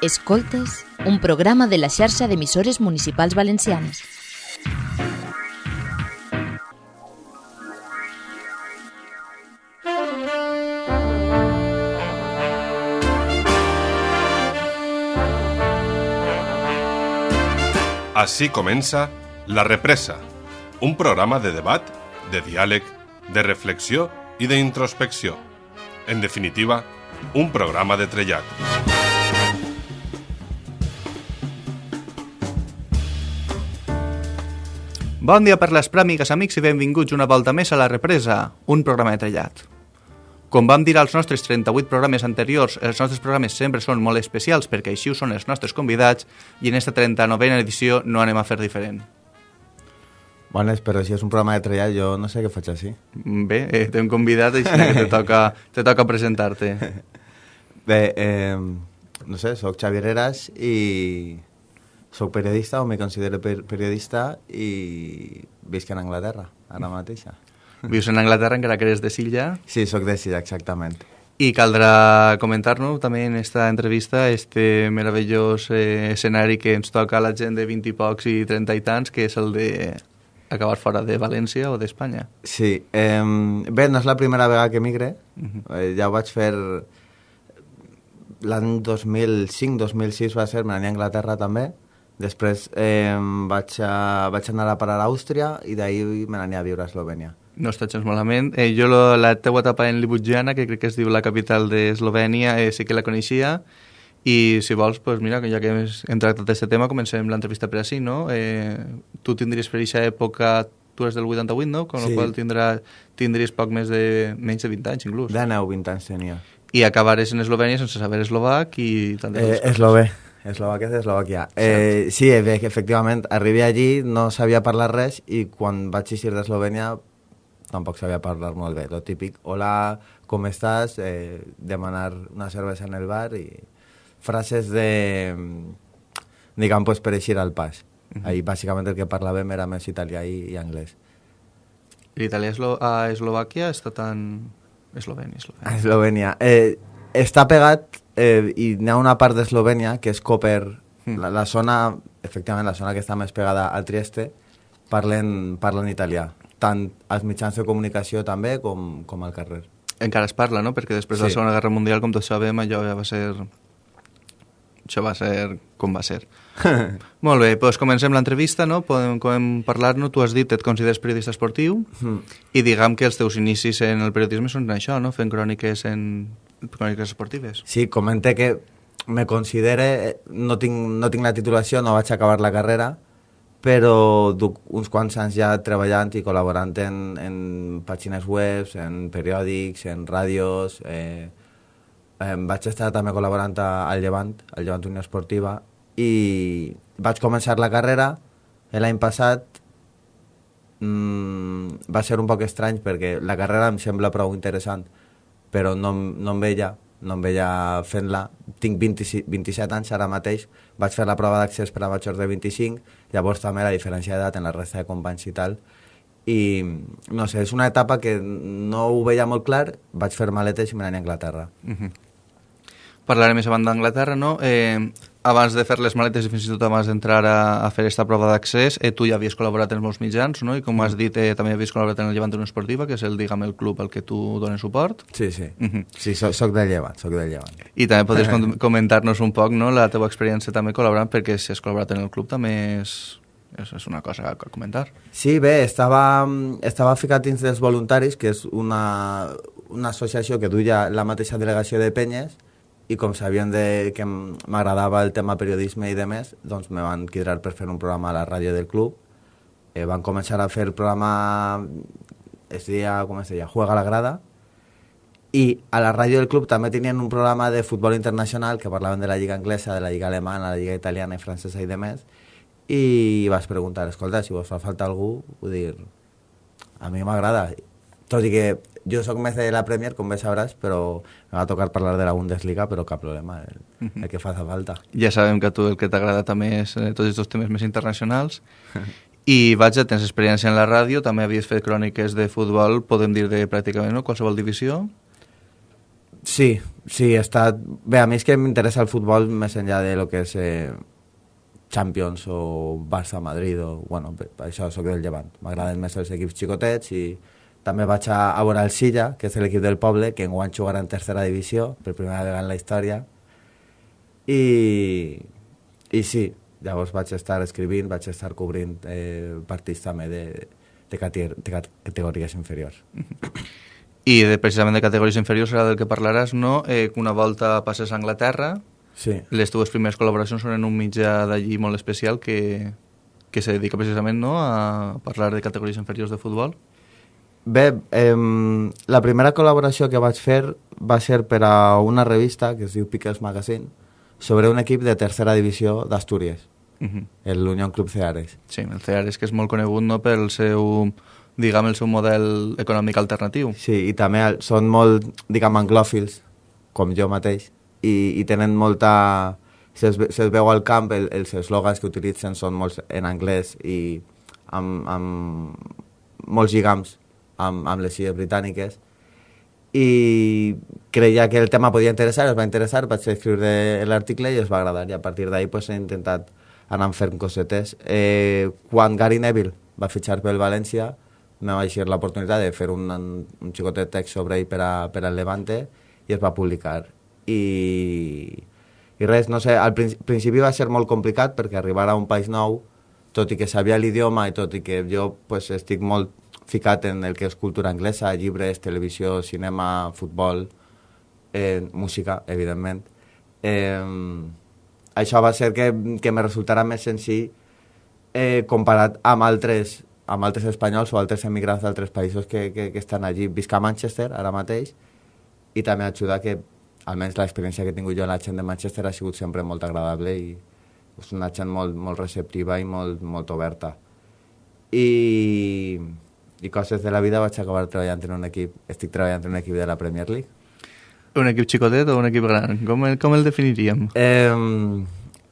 Escoltes, un programa de la xarxa d'emissores municipals valencianes. Així comença La Represa, un programa de debat, de diàleg, de reflexió i d'introspecció. En definitiva, un programa de trellat. Bon dia per les pràmigues, amics, i benvinguts una volta més a La Represa, un programa de trellat. Com vam dir als nostres 38 programes anteriors, els nostres programes sempre són molt especials perquè així ho són els nostres convidats i en esta 39a edició no anem a fer diferent. Bones, però si és un programa de trellat, jo no sé què faig així. Bé, eh, t'hem convidat i que te toca, te toca presentar-te. Bé, eh, no sé, sóc Xavier Heras i sóc periodista o me considero per periodista i visc en Anglaterra, ara mateixa. Vius en Anglaterra encara que eres de Silla Sí, sóc de Silla, exactament. i caldrà comentar-nos també en esta entrevista este meravellós eh, escenari que ens toca a la gent de 20 i pocs i 30 i tants, que és el de acabar fora de València o d'Espanya. Sí, eh, bé, no és la primera vegada que migre, eh, ja ho vaig fer l'any 2005-2006 va ser, me n'anir a Anglaterra també, després eh, vaig, a, vaig anar a parar a Àustria i d'ahir me n'anir a viure a Eslovènia. No està gens malament. Eh, jo lo, la teua etapa en Ljubljana, que crec que es diu la capital d'Eslovènia, eh, sí que la coneixia, i si vols, pues mira, ja que hem tractat aquest tema, comencem l'entrevista per així, no? Eh, tu tindries per aquesta època, tu eres del 88, no? Con Sí. la qual tindrà, tindries poc més de... menys de 20 anys, inclús. 19 20 anys tenia. I acabares en Eslovènia sense saber eslovac i tantes Eh. Eslové, Eslovàquia és Eslovàquia. Eh, sí, bé, que efectivament, arribé allí, no sabia parlar res i quan vaig eixir d'Eslovènia tampoc sabia parlar molt bé. Lo típic, hola, com estàs? Eh, demanar una cervesa en el bar i frases de, diguem, pues, per eixir al pas. Ahí bàsicament el que parlàvem era més italià i, i anglès. L'italià eslo a Eslovàquia està tan... Eslovènia, Eslovènia. Eslovènia. Eh, està pegat eh, i n'hi ha una part d'Eslovènia que és Koper, Mm. la, la zona, efectivament, la zona que està més pegada al Trieste, parlen, parlen italià, tant als mitjans de comunicació també com, com al carrer. Encara es parla, no? Perquè després de la Sí. Segona Guerra Mundial, com tots sabem, allò ja va ser... Això va ser com va ser. Molt bé, doncs comencem l'entrevista, no? Podem, podem parlar-ne. Tu has dit que et consideres periodista esportiu Mm. i diguem que els teus inicis en el periodisme són això, no? Fent cròniques en cròniques esportives. Sí, comente que me considere, no tinc, no tinc la titulació, no vaig acabar la carrera, però duc uns quants anys ja treballant i col·laborant en, en pàgines web, en periòdics, en ràdios... Eh, eh, vaig estar també col·laborant al Llevant, al Llevant Unió Esportiva, i vaig començar la carrera l'any passat. Mm, va ser un poc estrany perquè la carrera em sembla prou interessant, però no, no em veia, no em veia fent-la. Tinc 26, 27 anys ara mateix, vaig fer la prova d'accés per a majors de 25, llavors també la diferència d'edat en la resta de companys i tal, i no sé, és una etapa que no ho veia molt clar, vaig fer maletes i me n'anir a Anglaterra. Uh Parlarem més abans d'Anglaterra, no? Eh, abans de fer les maletes i fins i tot abans d'entrar a, a fer aquesta prova d'accés, eh, tu ja havies col·laborat en molts mitjans, no? I com has dit, eh, també havies col·laborat en el Llevant Unió Esportiva, que és el, diguem, el club al que tu dones suport. Sí, sí. Mhm. Sí, soc, soc del llevant, soc del llevant. I també podries com comentar-nos un poc no, la teva experiència també col·laborant, perquè si has col·laborat en el club també és, és, és una cosa a comentar. Sí, bé, estava, estava ficat dins dels voluntaris, que és una, una associació que duia la mateixa delegació de penyes, i com sabien de, que m'agradava el tema periodisme i de més, doncs me van cridar per fer un programa a la ràdio del club. Eh, van començar a fer el programa, es deia, com es deia, Juega la grada, i a la ràdio del club també tenien un programa de futbol internacional que parlaven de la lliga anglesa, de la lliga alemana, la lliga italiana i francesa i de més, i vas preguntar, escolta, si vos fa falta algú, vull dir, a mi m'agrada. Tot i que jo sóc més de la Premier, com bé sabràs, però me va tocar parlar de la Bundesliga, però cap problema, el, el que faça falta. Ja sabem que a tu el que t'agrada també és eh, tots aquests temes més internacionals. I vaig, tens experiència en la ràdio, també havies fet cròniques de futbol, podem dir de pràcticament no? qualsevol divisió. Sí, sí, he estat... Bé, a mi és que m'interessa el futbol més enllà de lo que és eh, Champions o Barça-Madrid o... Bueno, això sóc del Llevant. M'agraden més els equips xicotets i també vaig a, a veure el Silla, que és l'equip del poble, que enguany jugarà en tercera divisió, per primera vegada en la història. I, i sí, llavors vaig estar escrivint, vaig estar cobrint eh, partits també de, de, cate de categories inferiors. I de, precisament de categories inferiors serà del que parlaràs, no? Eh, una volta passes a Anglaterra, Sí. les teves primeres col·laboracions són en un mitjà d'allí molt especial que, que se dedica precisament no, a parlar de categories inferiors de futbol. Bé, eh, la primera col·laboració que vaig fer va ser per a una revista que es diu Pickles Magazine sobre un equip de tercera divisió d'Astúries, Uh -huh. l'Unión Club Ceares. Sí, el CEAR és que és molt conegut no, pel seu, diguem, el seu model econòmic alternatiu. Sí, i també són molt, diguem, anglòfils, com jo mateix, i, i tenen molta... Se'ls ve- se'ls veu al camp, el, els eslògans que utilitzen són molts en anglès i amb, amb molts lligams amb, amb les illes britàniques i creia que el tema podia interessar, es va interessar, vaig escriure l'article i es va agradar i a partir d'ahí pues, he intentat anar fent cosetes. Eh, quan Gary Neville va fitxar pel València me va eixir l'oportunitat de fer un, un xicotet text sobre ell per, a, per al Levante i es va publicar. I, i res, no sé, al princi- principi va ser molt complicat perquè arribar a un país nou, tot i que sabia l'idioma i tot i que jo pues, estic molt ficat en el que és cultura anglesa, llibres, televisió, cinema, futbol, eh, música, evidentment. Eh, això va ser que, que me resultarà més senzill eh, comparat amb altres, amb altres espanyols o altres emigrants d'altres països que, que, que estan allí. Visc a Manchester ara mateix i també ajuda que almenys l'experiència que he tingut jo amb la gent de Manchester ha sigut sempre molt agradable i és una gent molt, molt receptiva i molt, molt oberta. I, I coses de la vida vaig acabar treballant en un equip, estic treballant en un equip de la Premier League. Un equip xicotet o un equip gran? Com el, com el definiríem? Eh,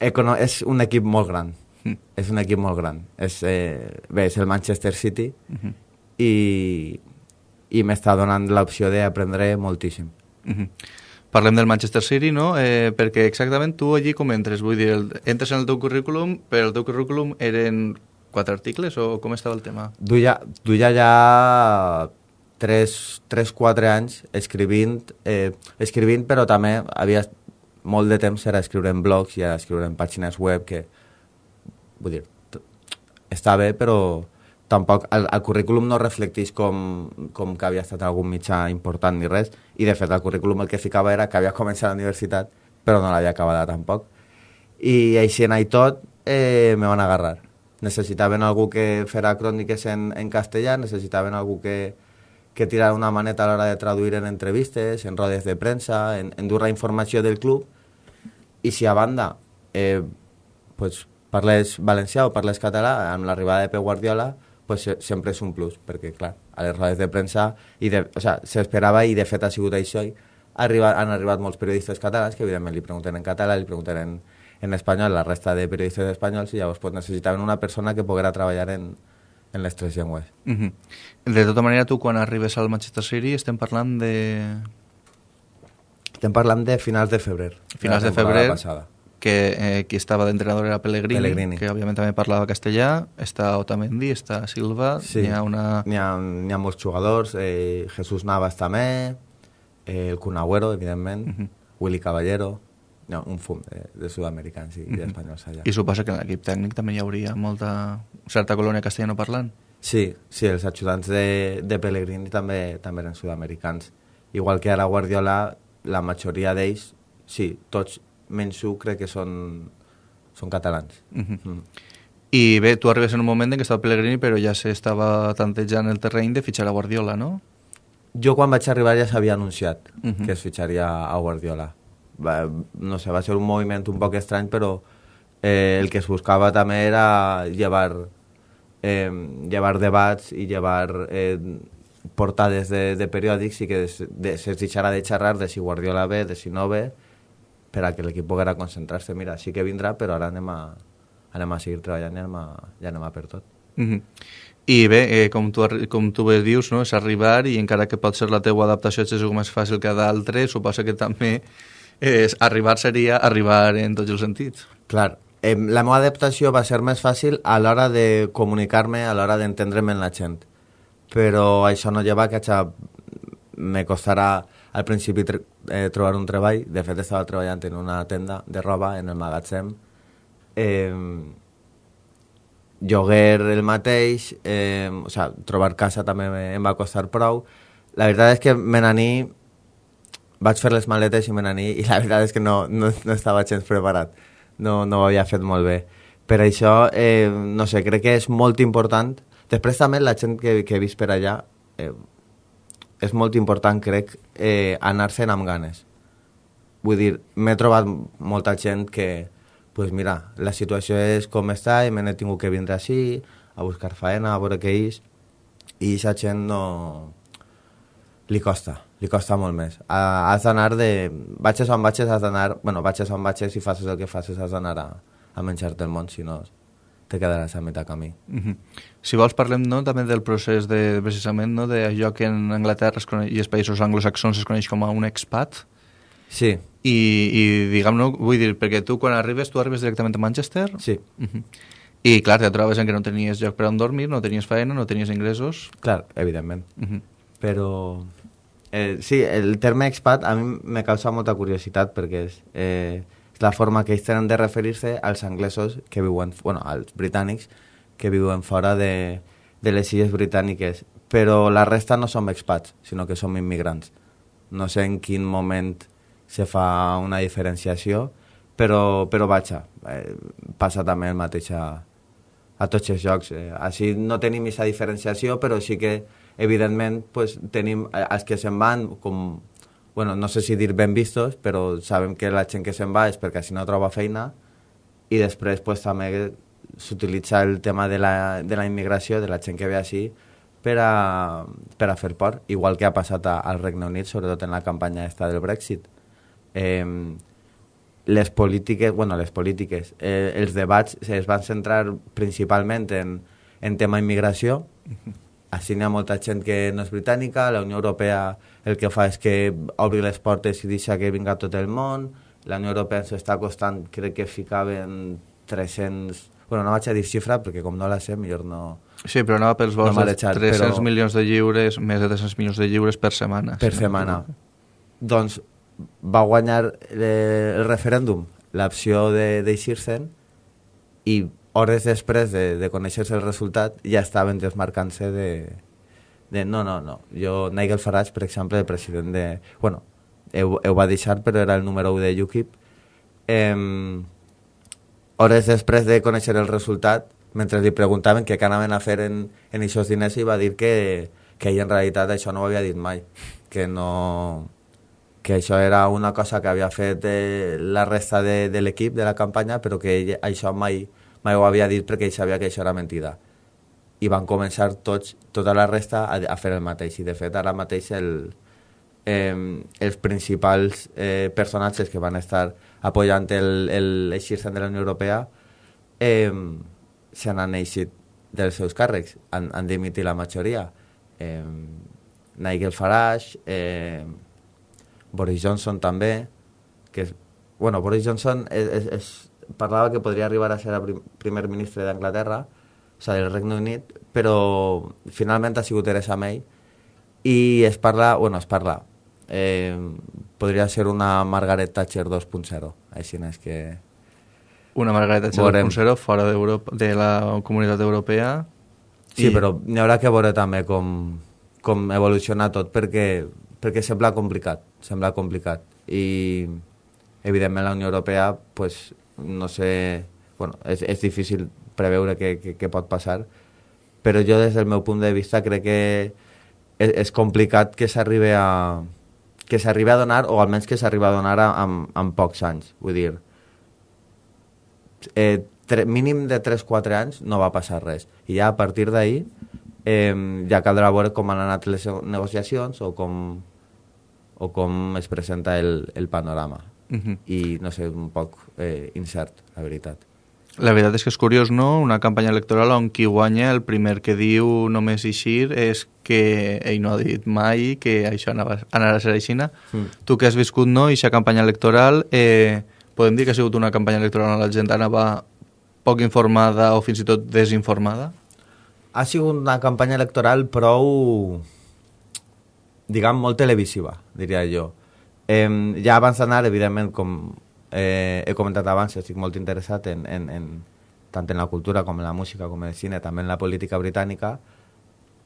econo és un equip molt gran. Mm. És un equip molt gran. És, eh, bé, és el Manchester City Mhm. i, i m'està donant l'opció d'aprendre moltíssim. Mhm. Parlem del Manchester City, no? Eh, perquè exactament tu allí com entres? Vull dir, el, entres en el teu currículum, però el teu currículum eren quatre articles o com estava el tema? Duia, duia ja 3-4 anys escrivint, eh, escrivint, però també havia molt de temps era escriure en blogs i escriure en pàgines web que, vull dir, està bé, però tampoc el, el currículum no reflecteix com, com que havia estat algun mitjà important ni res, i de fet el currículum el que ficava era que havia començat la universitat, però no l'havia acabada tampoc. I així en i tot eh, me van agarrar. Necessitaven algú que fera cròniques en, en castellà, necessitaven algú que, que tirara una maneta a l'hora de traduir en entrevistes, en rodes de premsa, en, en dur la informació del club, i si a banda eh, pues, parles valencià o parles català, amb l'arribada de Pep Guardiola, pues, se- sempre és un plus, perquè, clar, a les rodes de premsa i de, o sea, s'esperava i de fet ha sigut això i arriba, han arribat molts periodistes catalans que evidentment li pregunten en català, li pregunten en, en espanyol la resta de periodistes espanyols i llavors pues, necessitaven una persona que poguera treballar en, en les tres llengües. Mhm. De tota manera, tu quan arribes al Manchester City estem parlant de Estem parlant de finals de febrer. finals de temporada febrer, Passada. que eh, qui estava d'entrenador era Pellegrini, Pellegrini. que òbviament també parlava castellà, està Otamendi, està Silva, Sí. hi ha una... N'hi ha, n'hi ha molts jugadors, eh, Jesús Navas també, eh, el Kun Agüero, evidentment, Mhm. Willy Caballero, no, un fum de, de sud-americans i Mhm. d'espanyols allà. I suposa que en l'equip tècnic també hi hauria molta certa colònia castellano parlant. Sí, sí, els ajudants de, de Pellegrini també, també eren sud-americans. Igual que ara Guardiola, la majoria d'ells, sí, tots menys un crec que són, són catalans. Mhm. Mm. I bé, tu arribes en un moment en què estava Pellegrini, però ja s'estava tantejant el terreny de fitxar a Guardiola, no? Jo quan vaig arribar ja s'havia anunciat Mhm. que es fitxaria a Guardiola. Va, no sé, va ser un moviment un poc estrany, però eh, el que es buscava també era llevar, eh, llevar debats i llevar eh, portades de, de periòdics i que es, de, se de xerrar de si Guardiola ve, de si no ve, per a que l'equip poguera concentrar-se. Mira, sí que vindrà, però ara anem a, anem a seguir treballant i anem a, ja anem a per tot. Mhm. I bé, eh, com, tu, com tu bé dius, no? és arribar i encara que pot ser la teua adaptació és més fàcil que d'altres, suposa que també és, arribar seria arribar en tots els sentits. Clar, eh, la meva adaptació va ser més fàcil a l'hora de comunicar-me, a l'hora d'entendre'm amb la gent. Però això no lleva que me costarà al principi eh, trobar un treball. De fet, estava treballant en una tenda de roba, en el magatzem. Eh, lloguer el mateix, eh, o sea, trobar casa també em va costar prou. La veritat és que me n'aní vaig fer les maletes i me n'aní i la veritat és que no, no, no estava gens preparat. No, no ho havia fet molt bé. Per això, eh, no sé, crec que és molt important. Després també la gent que, que he vist per allà, eh, és molt important, crec, eh, anar-se'n amb ganes. Vull dir, m'he trobat molta gent que, pues mira, la situació és com està i me n'he tingut que vindre així, a buscar faena, a veure què és, i aquesta gent no... li costa, li costa molt més. Ah, has d'anar de... Batxes on batxes has d'anar... Bueno, batxes on batxes, si facis el que facis has d'anar a, a menjar-te el món, si no te quedaràs a mitjà camí. Uh -huh. Si vols parlem no, també del procés de, precisament no, d'allò que en Anglaterra es coneix, i els països anglosaxons es coneix com a un expat Sí, i, i diguem no, vull dir, perquè tu quan arribes, tu arribes directament a Manchester sí, uh -huh. i clar, te trobes en que no tenies lloc per on dormir, no tenies feina, no tenies ingressos clar, evidentment. uh -huh. Però eh, sí, el terme expat a mi me causa molta curiositat perquè és, eh, és la forma que ells tenen de referir-se als anglesos que viuen, bueno, als britànics que viuen fora de, de les illes britàniques. Però la resta no som expats, sinó que som immigrants. No sé en quin moment se fa una diferenciació, però, però vaja, eh, passa també el mateix a, a tots els jocs. Eh, així no tenim aquesta diferenciació, però sí que, evidentment, pues, tenim eh, els que se'n van com, bueno, no sé si dir ben vistos, però sabem que la gent que se'n va és perquè així no troba feina i després pues, també s'utilitza el tema de la, de la immigració, de la gent que ve així, per a, per a fer por, igual que ha passat a, al Regne Unit, sobretot en la campanya esta del Brexit. Eh, les polítiques, bueno, les polítiques, eh, els debats es van centrar principalment en, en tema immigració. Així n'hi ha molta gent que no és britànica, la Unió Europea el que fa és que obri les portes i deixa que vinga tot el món, la Unió Europea ens està costant, crec que ficaven 300... Bueno, no vaig a dir xifra perquè com no la sé, millor no... Sí, però anava pels vols No m'ha de deixat, 300 però- milions de lliures, més de 300 milions de lliures per setmana. per si no setmana. m'equivoco. Doncs va guanyar eh, el referèndum l'opció de d'eixir-se'n i hores després de, de conèixer-se el resultat ja estaven desmarcant-se de, de no, no, no. Jo, Nigel Farage, per exemple, el president de... Bueno, ho, va deixar, però era el número 1 de UKIP. Eh, hores després de conèixer el resultat, mentre li preguntaven què anaven a fer en, en aquests diners, i va dir que, que ell en realitat això no ho havia dit mai, que no que això era una cosa que havia fet eh, la resta de, de l'equip de la campanya, però que ell això mai, mai ho havia dit perquè ell sabia que això era mentida. I van començar tots, tota la resta a, a fer el mateix. I de fet ara mateix el, eh, els principals eh, personatges que van estar apoyant el, el eixir-se'n de la Unió Europea eh, se n'han eixit dels seus càrrecs, han, han dimitit la majoria. Eh, Nigel Farage, eh, Boris Johnson també, que és, bueno, Boris Johnson és, és, és, parlava que podria arribar a ser el prim, primer ministre d'Anglaterra, o sigui, del Regne Unit, però finalment ha sigut Theresa May i es parla, bueno, es parla, eh, podria ser una Margaret Thatcher 2.0, així és que... Una Margaret Thatcher Veurem. 2.0 fora de la comunitat europea. Sí, I- però n'hi haurà que veure també com, com evoluciona tot perquè, perquè sembla complicat, sembla complicat. I evidentment la Unió Europea, pues, no sé, bueno, és, és difícil preveure què, què, què pot passar, però jo des del meu punt de vista crec que és, és complicat que s'arribi a que s'arribi a donar, o almenys que s'arribi a donar amb, amb pocs anys. Vull dir, eh, tre, mínim de 3-4 anys no va passar res. I ja a partir d'ahir eh, ja caldrà veure com han anat les negociacions o com, o com es presenta el, el panorama. Uh -huh. I no sé, un poc eh, incert, la veritat. La veritat és que és curiós, no?, una campanya electoral on qui guanya el primer que diu només eixir és que ell no ha dit mai que això anava, anarà a ser així. Mm. Tu que has viscut, no?, aquesta campanya electoral, eh, podem dir que ha sigut una campanya electoral on la gent anava poc informada o fins i tot desinformada? Ha sigut una campanya electoral prou, diguem, molt televisiva, diria jo. Eh, ja abans d'anar, evidentment, com eh, he comentat abans, estic molt interessat en, en, en, tant en la cultura com en la música, com en el cine, també en la política britànica,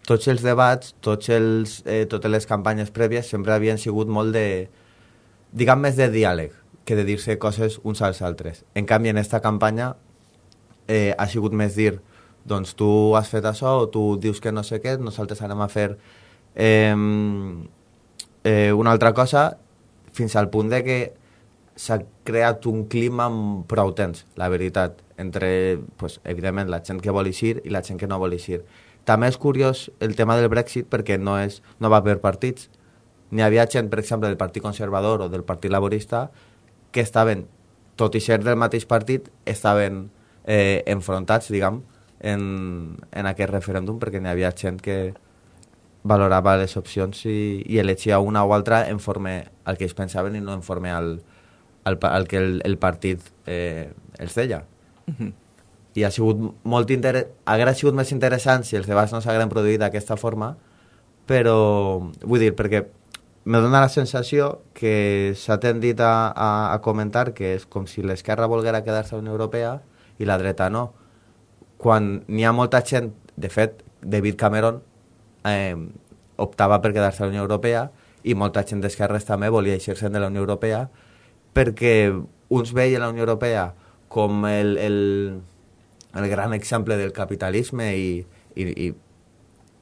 tots els debats, tots els, eh, totes les campanyes prèvies sempre havien sigut molt de, diguem més de diàleg que de dir-se coses uns als altres. En canvi, en aquesta campanya eh, ha sigut més dir doncs tu has fet això o tu dius que no sé què, nosaltres anem a fer eh, eh, una altra cosa fins al punt de que s'ha creat un clima prou tens, la veritat, entre, pues, evidentment, la gent que vol eixir i la gent que no vol eixir. També és curiós el tema del Brexit perquè no, és, no va per partits. N'hi havia gent, per exemple, del Partit Conservador o del Partit Laborista que estaven, tot i ser del mateix partit, estaven eh, enfrontats, diguem, en, en aquest referèndum perquè n'hi havia gent que valorava les opcions i, i elegia una o altra en forma al que ells pensaven i no en forma al, el, el que el, el partit eh, els deia. Uh -huh. I ha sigut molt inter... hauria sigut més interessant si els debats no s'hagueren produït d'aquesta forma, però vull dir, perquè me dona la sensació que s'ha tendit a, a, a comentar que és com si l'esquerra volguera quedar-se a la Unió Europea i la dreta no. Quan n'hi ha molta gent, de fet, David Cameron eh, optava per quedar-se a la Unió Europea i molta gent d'esquerres també volia eixir-se'n de la Unió Europea perquè uns veien la Unió Europea com el, el, el gran exemple del capitalisme i, i, i,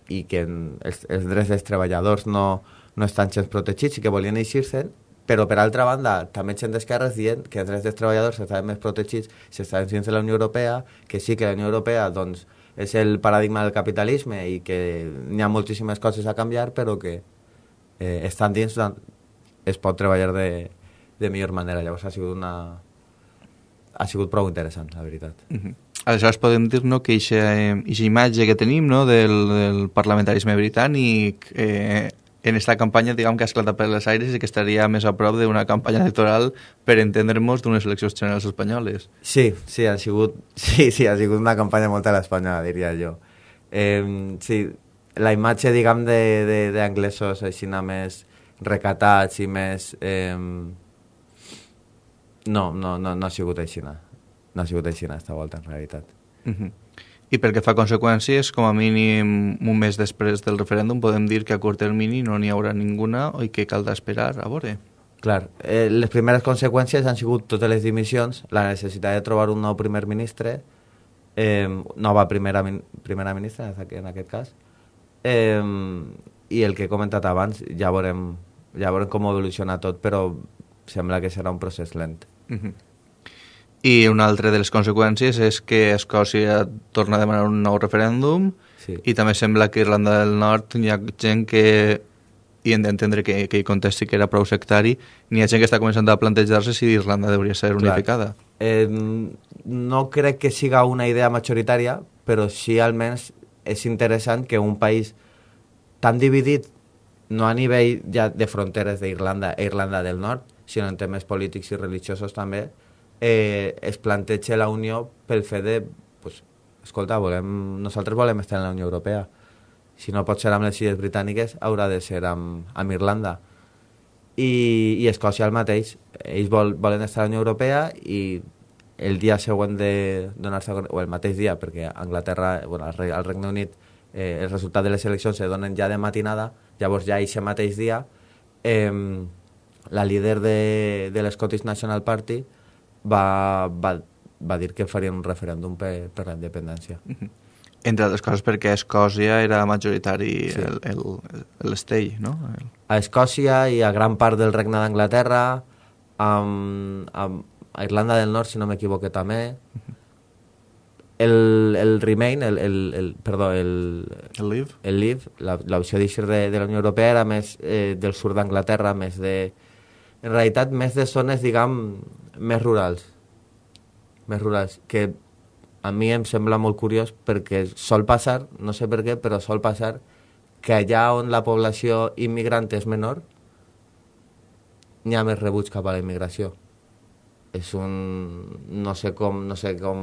i que els, els drets dels treballadors no, no estan gens protegits i que volien eixir-se'n, però per altra banda també gent d'esquerres dient que els drets dels treballadors estaven més protegits si estaven dins de la Unió Europea, que sí que la Unió Europea doncs, és el paradigma del capitalisme i que n'hi ha moltíssimes coses a canviar, però que eh, estan dins es pot treballar de, de millor manera. Llavors ha sigut una... ha sigut prou interessant, la veritat. Mhm. -huh. Aleshores podem dir no, que aquesta imatge que tenim no, del, del parlamentarisme britànic eh, en aquesta campanya diguem que ha esclatat per les aires i que estaria més a prop d'una campanya electoral per entendre-nos d'unes eleccions generals espanyoles. Sí, sí, ha sigut, sí, sí, ha sigut una campanya molt a l'espanyola, diria jo. Eh, sí, la imatge, diguem, d'anglesos així més recatats i més... Eh, no, no, no, no ha sigut així. No, no ha sigut així aquesta volta, en realitat. Uh -huh. I pel que fa a conseqüències, com a mínim un mes després del referèndum, podem dir que a curt termini no n'hi haurà ninguna i que caldrà esperar a veure. Clar, eh, les primeres conseqüències han sigut totes les dimissions, la necessitat de trobar un nou primer ministre, eh, nova primera, primera ministra en aquest cas, eh, i el que he comentat abans, ja veurem, ja veurem com evoluciona tot, però sembla que serà un procés lent. Uh -huh. I una altra de les conseqüències és que Escòcia torna a demanar un nou referèndum sí. i també sembla que Irlanda del Nord hi ha gent que i hem d'entendre que, que hi contesti que era prou sectari, n'hi ha gent que està començant a plantejar-se si Irlanda hauria ser Clar. unificada. Eh, no crec que siga una idea majoritària, però sí almenys és interessant que un país tan dividit, no a nivell ja de fronteres d'Irlanda e Irlanda del Nord, sinó en temes polítics i religiosos també, eh, es planteja la Unió pel fet de, pues, escolta, volem, nosaltres volem estar en la Unió Europea. Si no pot ser amb les Illes Britàniques, haurà de ser amb, amb Irlanda. I, i Escòcia el mateix. Ells vol, volen estar a la Unió Europea i el dia següent de donar-se, o el mateix dia, perquè a Anglaterra, bueno, al Regne Unit, eh, el resultat de les eleccions se donen ja de matinada, llavors ja aquest mateix dia eh, la líder de, de l'Scottish National Party va, va, va dir que farien un referèndum per, per la independència. Mm -hmm. Entre altres coses perquè a Escòcia era majoritari sí. l'estell, no? El... A Escòcia i a gran part del regne d'Anglaterra, a, a Irlanda del Nord, si no m'equivoque, també. Mm -hmm. El, el Remain, el, el, el, perdó, el, el Leave, el Leave l'opció d'eixir de, de la Unió Europea era més eh, del sud d'Anglaterra, més de, en realitat més de zones, diguem, més rurals. Més rurals, que a mi em sembla molt curiós perquè sol passar, no sé per què, però sol passar que allà on la població immigrant és menor, n'hi ha més rebuig cap a la immigració. És un... no sé com... no sé com...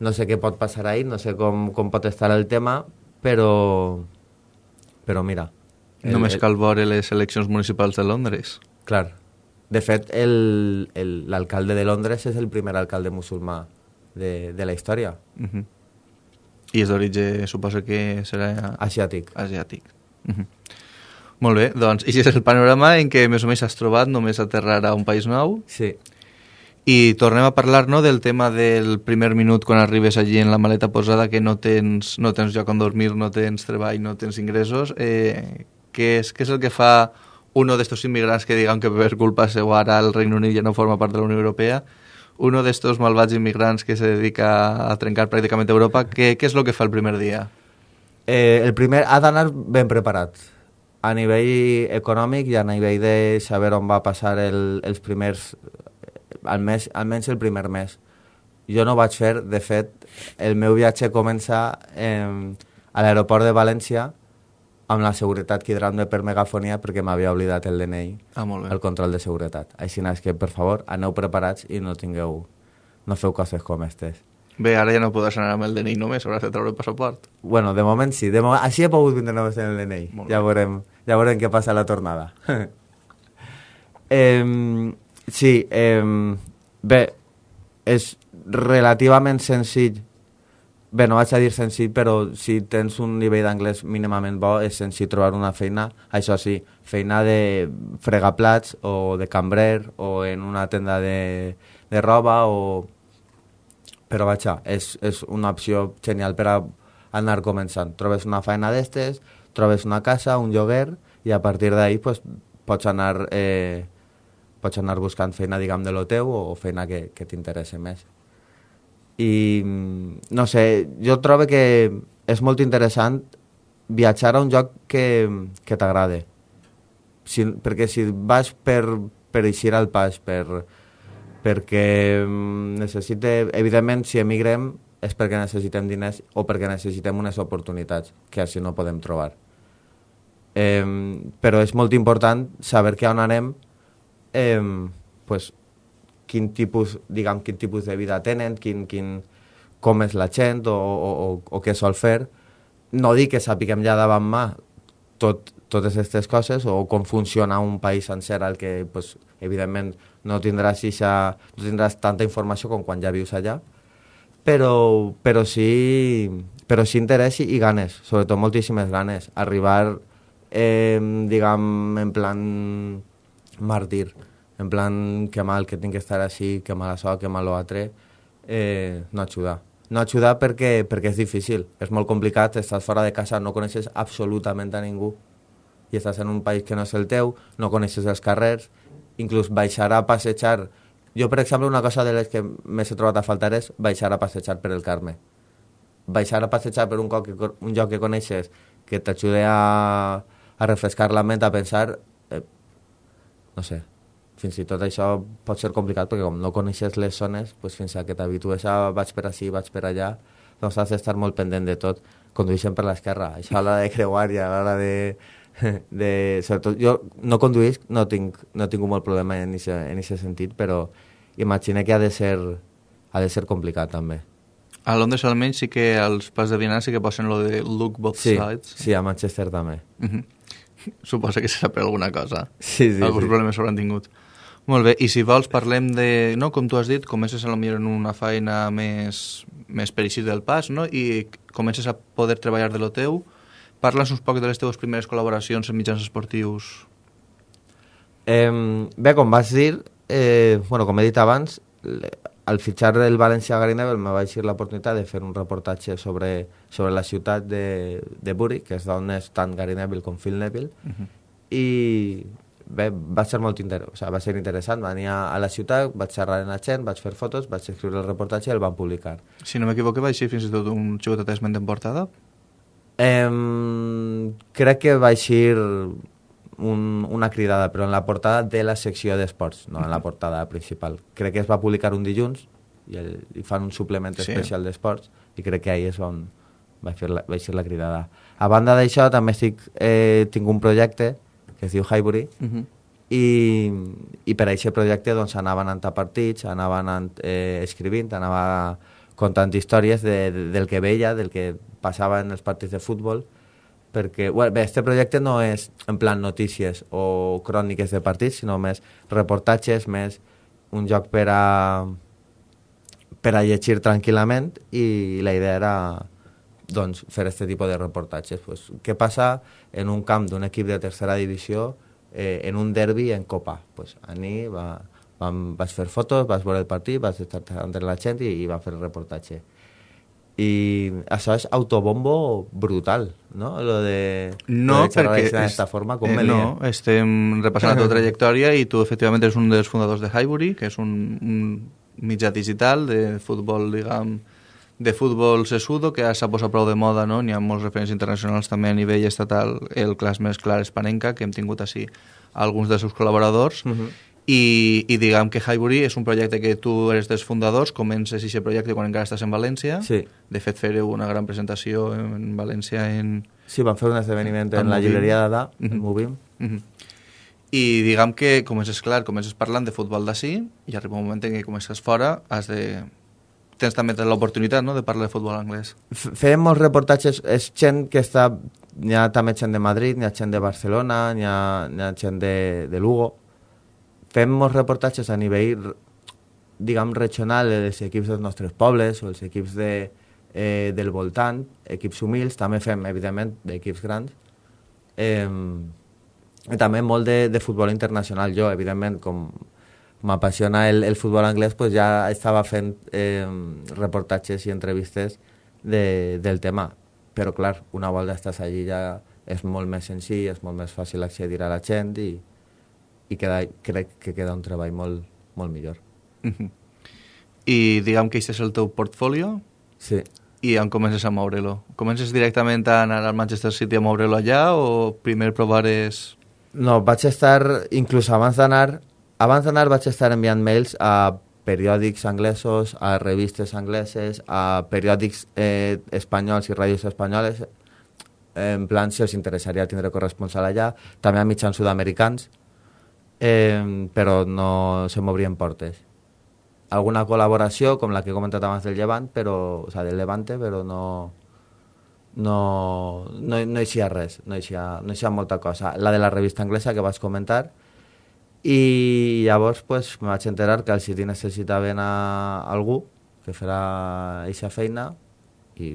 no sé què pot passar ahir, no sé com, com pot estar el tema, però... però mira... el- Només el- cal veure les eleccions municipals de Londres. Clar. De fet, el- el- l'alcalde de Londres és el primer alcalde musulmà de, de la història, Uh -huh. I és d'origen, suposo que serà asiàtic. asiàtic. Uh -huh. Molt bé, doncs, i és el panorama en què més o menys has trobat només aterrar a un país nou Sí, i tornem a parlar no, del tema del primer minut quan arribes allí en la maleta posada que no tens, no tens lloc on dormir, no tens treball, no tens ingressos. Eh, què, és, què és el que fa uno d'estos immigrants que digan que per culpa seva ara el Regne Unit ja no forma part de la Unió Europea? Uno d'estos malvats immigrants que se dedica a trencar pràcticament Europa, què, què és el que fa el primer dia? Eh, el primer ha d'anar ben preparat a nivell econòmic i a nivell de saber on va passar el, els primers al mes, almenys el primer mes jo no vaig fer, de fet el meu viatge comença eh, a l'aeroport de València amb la seguretat quedrant-me per megafonia perquè m'havia oblidat el DNI Ah, molt bé. el control de seguretat així és que per favor aneu preparats i no tingueu no feu coses com aquestes Bé, ara ja no podràs anar amb el DNI només, hauràs de treure el passaport. Bueno, de moment sí. De moment, així he pogut vindre només en el DNI. Molt Ja bé. veurem, ja veurem què passa a la tornada. eh, sí, eh, bé, és relativament senzill. Bé, no vaig a dir senzill, però si tens un nivell d'anglès mínimament bo, és senzill trobar una feina. Això sí, feina de fregaplats o de cambrer o en una tenda de, de roba o però vaja, és, és una opció genial per a anar començant. Trobes una feina d'estes, trobes una casa, un lloguer, i a partir d'ahí pues, pots, anar, eh, pots anar buscant feina, diguem, de lo teu o feina que, que t'interessi més. I, no sé, jo trobo que és molt interessant viatjar a un lloc que, que t'agrade. Si, perquè si vas per, per eixir al pas, per, perquè mm, necessite, evidentment, si emigrem és perquè necessitem diners o perquè necessitem unes oportunitats que així no podem trobar. Eh, però és molt important saber que on anem, eh, pues, quin tipus, diguem, quin tipus de vida tenen, quin, quin, com és la gent o, o, o, o què sol fer. No dic que sapiguem ja davant mà tot, totes aquestes coses o com funciona un país sencer al que, pues, evidentment, no tindràs, ixa, no tindràs tanta informació com quan ja vius allà, però, però sí, però sí interès i, i ganes, sobretot moltíssimes ganes. Arribar, eh, diguem, en plan màrtir, en plan que mal que tinc que estar així, que mal això, que mal l'altre, eh, no ajuda. No ajuda perquè, perquè és difícil, és molt complicat, estàs fora de casa, no coneixes absolutament a ningú i estàs en un país que no és el teu, no coneixes els carrers, inclús baixar a passejar. Jo, per exemple, una cosa de les que més he trobat a faltar és baixar a passejar per el Carme. Baixar a passejar per un, que, un lloc que coneixes que t'ajude a, a refrescar la ment, a pensar... Eh, no sé, fins i tot això pot ser complicat perquè com no coneixes les zones, pues fins a que t'habitues a vaig per ací, vaig per allà, doncs has d'estar molt pendent de tot. Condueixen per l'esquerra, això a l'hora de creuar i a l'hora de, de... Sobretot, jo no conduïsc, no tinc, no tinc molt problema en aquest sentit, però imagina que ha de ser, ha de ser complicat també. A Londres almenys sí que als pas de vianants sí que posen lo de look both Sí, sides. sí, a Manchester també. Uh -huh. Suposa que serà per alguna cosa. Sí, sí, Alguns sí. problemes s'hauran tingut. Molt bé, i si vols parlem de... No, com tu has dit, comences a lo millor en una feina més, més per eixir del pas, no? I comences a poder treballar de lo teu. Parla'ns uns poc de les teves primeres col·laboracions en mitjans esportius. Eh, bé, com vas dir, eh, bueno, com he dit abans, al fitxar el València Gary Neville me va eixir l'oportunitat de fer un reportatge sobre, sobre la ciutat de, de Bury, que és d'on és tant Gary Neville com Phil Neville, Uh -huh. i bé, va ser molt inter... o sigui, va ser interessant, va venir a, a la ciutat, vaig xerrar amb la gent, vaig fer fotos, vaig escriure el reportatge i el van publicar. Si no m'equivoco, va eixir fins i tot un xicotet esment en portada. Eh, crec que va eixir un, una cridada, però en la portada de la secció d'esports, no en la portada principal. Crec que es va publicar un dilluns i, el, i fan un suplement Sí. especial d'esports i crec que ahir és on vaig fer la, vaig fer la cridada. A banda d'això també estic, eh, tinc un projecte que es diu Highbury Uh -huh. i, i per a aquest projecte doncs, anava anant a partits, anava anant eh, escrivint, anava contant històries de, de, del que veia, del que passava en els partits de futbol, perquè, bueno, bé, este projecte no és en plan notícies o cròniques de partits, sinó més reportatges, més un joc per a, per a llegir tranquil·lament i la idea era doncs, fer aquest tipus de reportatges. Pues, què passa en un camp d'un equip de tercera divisió eh, en un derbi en Copa? Pues, Ani va, vam, vaig fer fotos, vaig veure el partit, vaig estar entre la gent i, i va fer el reportatge. I això és autobombo brutal, no? Lo de, No, lo de perquè... d'aquesta forma, com eh, no, estem repassant la teva trajectòria i tu efectivament eres un dels fundadors de Highbury, que és un, un mitjà digital de futbol, diguem, de futbol sesudo, que s'ha posat prou de moda, no? N'hi ha molts referents internacionals també a nivell estatal, el clas més clar és Panenka, que hem tingut així alguns dels seus col·laboradors, Uh -huh. i, i diguem que Highbury és un projecte que tu eres dels fundadors, comences aquest projecte quan encara estàs en València, Sí. de fet fareu una gran presentació en València en, Sí, van fer un esdeveniment en Amb la llibreria d'Ada, Mhm. en Movim. Mhm. I diguem que comences, clar, comences parlant de futbol d'ací i arriba un moment en què comences fora, has de... tens també l'oportunitat no, de parlar de futbol anglès. Fèiem molts reportatges, és gent que està... N'hi ha també gent de Madrid, n'hi ha gent de Barcelona, n'hi ha, ha gent de, de Lugo. Fem molts reportatges a nivell, diguem, regional, dels equips dels nostres pobles o els equips de, eh, del voltant, equips humils, també fem, evidentment, d'equips grans. Eh, també molt de, de futbol internacional. Jo, evidentment, com m'apassiona el, el futbol anglès, pues ja estava fent eh, reportatges i entrevistes de, del tema. Però, clar, una volta estàs allí ja és molt més senzill, és molt més fàcil accedir a la gent i, i queda, crec que queda un treball molt, molt millor. Mhm. I diguem que aquest és el teu portfolio Sí. i on comences a moure-lo. Comences directament a anar al Manchester City a moure-lo allà o primer provares... No, vaig estar, inclús abans d'anar, abans d'anar vaig estar enviant mails a periòdics anglesos, a revistes angleses, a periòdics eh, espanyols i ràdios espanyoles, en plan si els interessaria tindre corresponsal allà, també a mitjans sud-americans, eh, però no se m'obrien portes. Alguna col·laboració, com la que he comentat abans del Llevant, però, o sea, del Levante, però no, no, no, no hi res, no hi eixia, no hi eixia molta cosa. La de la revista anglesa que vas comentar, i llavors pues, me vaig enterar que al City necessitaven a algú que farà aquesta feina i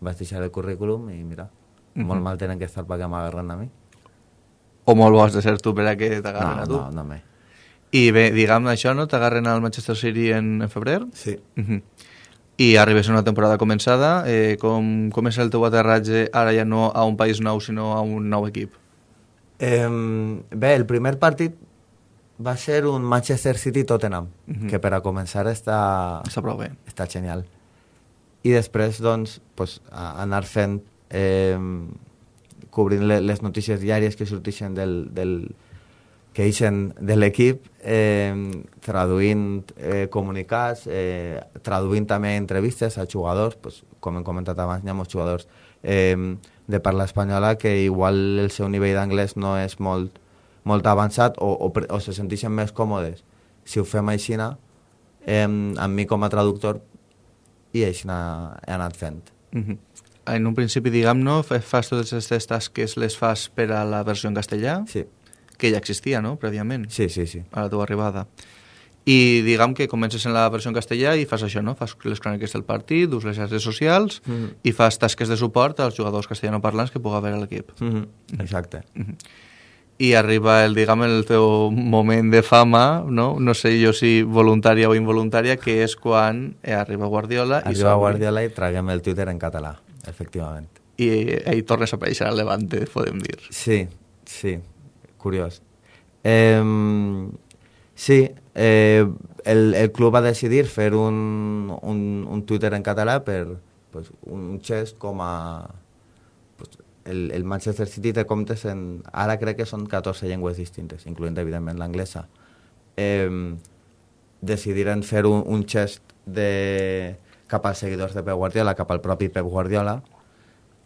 vaig deixar el currículum i mira, molt mal tenen que estar perquè m'agarren a mi. O molt bo has de ser tu per a que t'agarren No, a tu? no, no me. I bé, diguem això, no? T'agarren al Manchester City en, en febrer? Sí. Mhm. I arribes a una temporada començada. Eh, com, com és el teu aterratge ara ja no a un país nou, sinó a un nou equip? Eh, bé, el primer partit va ser un Manchester City-Tottenham, Mhm. que per a començar està, Està prou bé. està genial. I després, doncs, pues, anar fent, eh, cobrint le, les notícies diàries que sorteixen del, del, que eixen de l'equip, eh, traduint eh, comunicats, eh, traduint també entrevistes a jugadors, pues, com hem comentat abans, hi ha molts jugadors eh, de parla espanyola que igual el seu nivell d'anglès no és molt, molt avançat o, o, o se senteixen més còmodes si ho fem així, eh, amb mi com a traductor, i així he anat fent. Mhm. En un principi, diguem-no, fa- fas totes aquestes tasques, les fas per a la versió en castellà, Sí, que ja existia, no?, prèviament, sí, sí. sí. a la teva arribada. I diguem que comences en la versió en castellà i fas això, no? Fas les cròniques del partit, dus les xarxes socials Mhm. i fas tasques de suport als jugadors castellanoparlants que pugui haver a l'equip. Mhm, Exacte. I arriba el, diguem, el teu moment de fama, no? No sé jo si voluntària o involuntària, que és quan eh, arriba Guardiola i Arriba s'obre. Guardiola i traguem el Twitter en català, efectivament. I ell tornes a aparèixer al Levante, podem dir. Sí, sí, curiós. Eh, sí, eh, el, el club va decidir fer un, un, un Twitter en català per pues, un gest com a... El, el Manchester City té comptes en... Ara crec que són 14 llengües distintes, incloent evidentment l'anglesa. Eh, decidiren fer un, un gest de, cap als seguidors de Pep Guardiola, cap al propi Pep Guardiola,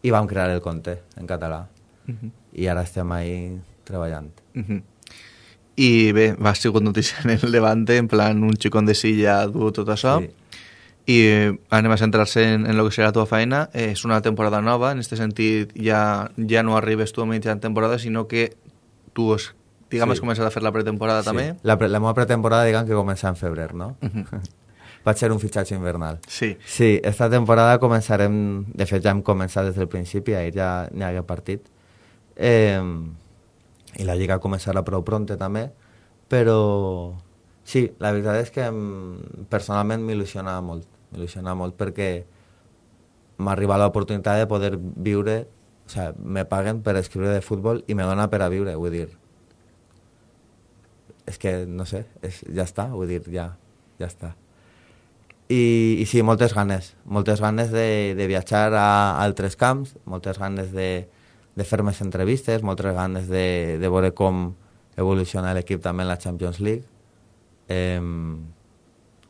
i vam crear el conte en català. Uh -huh. I ara estem ahí treballant. Uh -huh. I bé, va sigut notícia en el Levante, en plan un xicón de silla du tot això. Sí. I eh, anem a centrar-se en, en el que serà la teva feina. Eh, és una temporada nova, en aquest sentit ja, ja no arribes tu a mitja temporada, sinó que tu has, diguem, sí. has començat a fer la pretemporada sí. també. La, pre la meva pretemporada, diguem, que comença en febrer, no? Uh -huh. Va ser un fitxatge invernal. Sí. Sí, esta temporada començarem... De fet, ja hem començat des del principi, ahir ja n'hi hagué partit. Eh, I la Lliga començarà prou pronta també, però sí, la veritat és que personalment m'il·lusiona molt m'il·lusiona molt perquè m'ha arribat l'oportunitat de poder viure, o sigui, me paguen per escriure de futbol i me dona per a viure, vull dir. És que, no sé, és, ja està, vull dir, ja, ja està. I, i sí, moltes ganes, moltes ganes de, de viatjar a altres camps, moltes ganes de, de fer més entrevistes, moltes ganes de, de veure com evoluciona l'equip també en la Champions League. Eh,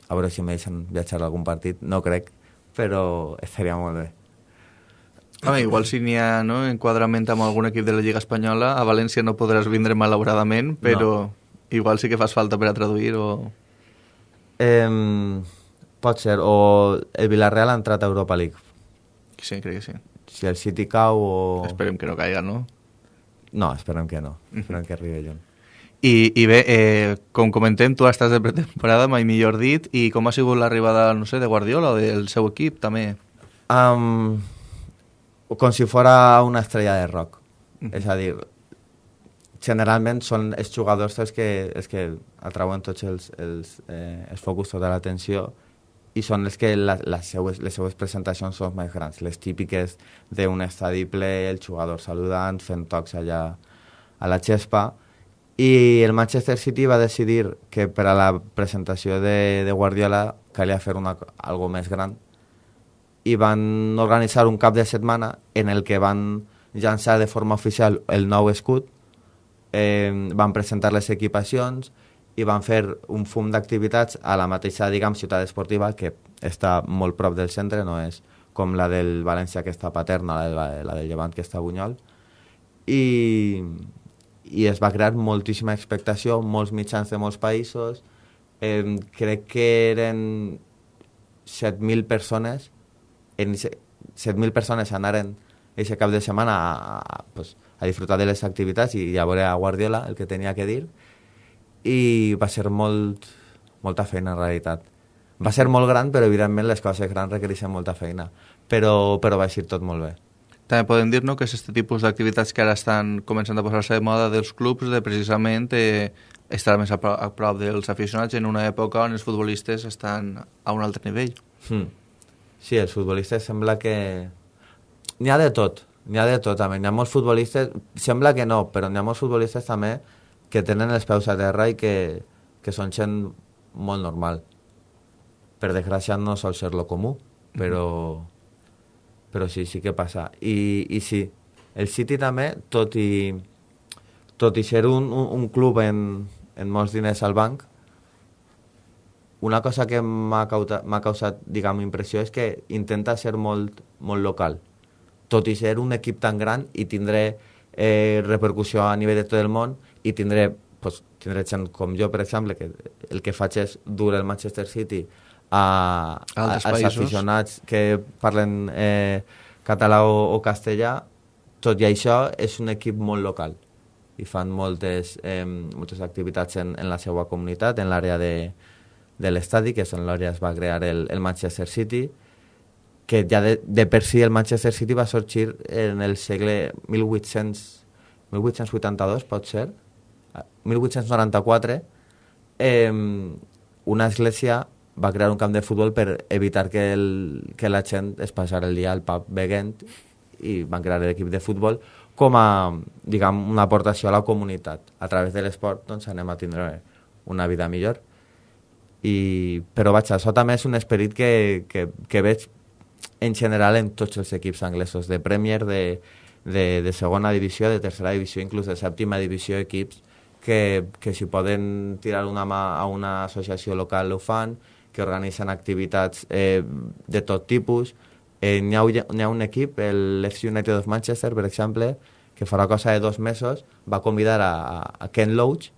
a veure si em deixen viatjar a algun partit, no crec, però estaria molt bé. Home, igual si n'hi ha no, enquadrament amb algun equip de la Lliga Espanyola, a València no podràs vindre malauradament, però no. igual sí que fas falta per a traduir o... Eh, pot ser, o el Villarreal ha entrat a Europa League. Sí, crec que sí. Si el City cau o... Esperem que no caiga, no? No, esperem que no. Esperem que arribi lluny. I, i bé, eh, com comentem, tu estàs de pretemporada, mai millor dit, i com ha sigut l'arribada, no sé, de Guardiola o del seu equip, també? Um, com si fora una estrella de rock. Mm -hmm. És a dir, generalment són els jugadors els que, els que atrauen tots els, els, eh, els focus de l'atenció i són els que la, les, seues, les seues presentacions són més grans, les típiques d'un estadi ple, el jugador saludant, fent tocs allà a la xespa, i el Manchester City va decidir que per a la presentació de, de Guardiola calia fer una, algo més gran i van organitzar un cap de setmana en el que van llançar de forma oficial el nou escut, eh, van presentar les equipacions i van fer un fum d'activitats a la mateixa, diguem, ciutat esportiva que està molt prop del centre, no és com la del València que està paterna, la, de, la del Llevant que està a Bunyol. I, i es va crear moltíssima expectació, molts mitjans de molts països, eh, crec que eren 7.000 persones, en 7.000 persones anaren aquest cap de setmana a, a, pues, a disfrutar de les activitats i a veure a Guardiola el que tenia que dir i va ser molt, molta feina en realitat. Va ser molt gran, però evidentment les coses grans requereixen molta feina, però, però va ser tot molt bé. També podem dir no, que és aquest tipus d'activitats que ara estan començant a posar-se de moda dels clubs de precisament eh, estar més a, prop, a prop dels aficionats en una època on els futbolistes estan a un altre nivell. Hmm. Sí, els futbolistes sembla que... N'hi ha de tot, n'hi ha de tot també. N'hi ha molts futbolistes, sembla que no, però n'hi ha molts futbolistes també que tenen els peus a terra i que, que són gent molt normal. Per desgràcia no sol ser lo comú, però... Mm -hmm però sí, sí que passa. I, i sí, el City també, tot i, tot i ser un, un, un club en, en molts diners al banc, una cosa que m'ha causat, causat diguem, impressió és que intenta ser molt, molt local. Tot i ser un equip tan gran i tindré eh, repercussió a nivell de tot el món i tindré, pues, tindré gent com jo, per exemple, que el que faig és dur el Manchester City a, a, als aficionats que parlen eh, català o, o castellà, tot i això és un equip molt local i fan moltes, eh, moltes activitats en, en la seva comunitat, en l'àrea de, de l'estadi, que és on l'àrea es va crear el, el Manchester City, que ja de, de per si el Manchester City va sorgir en el segle 1800, 1882, pot ser, 1894, eh, una església va crear un camp de futbol per evitar que, el, que la gent es passara el dia al pub veient i van crear l'equip de futbol com a, diguem, una aportació a la comunitat. A través de l'esport doncs, anem a tindre una vida millor. I, però vaig, això també és un esperit que, que, que veig en general en tots els equips anglesos, de Premier, de, de, de segona divisió, de tercera divisió, inclús de sèptima divisió, equips que, que si poden tirar una mà a una associació local ho fan, que organitzen activitats eh, de tot tipus. Eh, N'hi ha, ha un equip, l'FC United of Manchester, per exemple, que farà cosa de dos mesos, va convidar a, a Ken Loach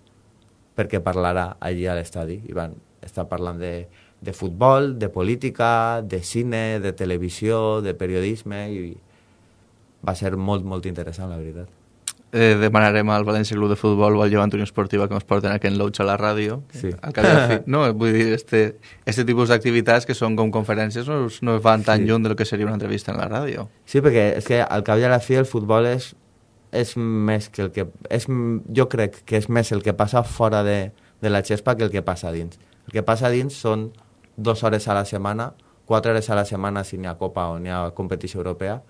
perquè parlarà allí a l'estadi. I van estar parlant de, de futbol, de política, de cine, de televisió, de periodisme, i va ser molt, molt interessant, la veritat. Eh, demanarem al València Club de Futbol o al Llevant Unió Esportiva que ens porten a Ken Loach a la ràdio. Sí. Al cap fi. No, vull dir, este, este tipus d'activitats que són com conferències no, no van tan Sí. lluny de lo que seria una entrevista en la ràdio. Sí, perquè és que al cap i a la fi el futbol és, és més que el que... És, jo crec que és més el que passa fora de, de la xespa que el que passa dins. El que passa dins són dues hores a la setmana, quatre hores a la setmana si n'hi ha Copa o n'hi ha competició europea,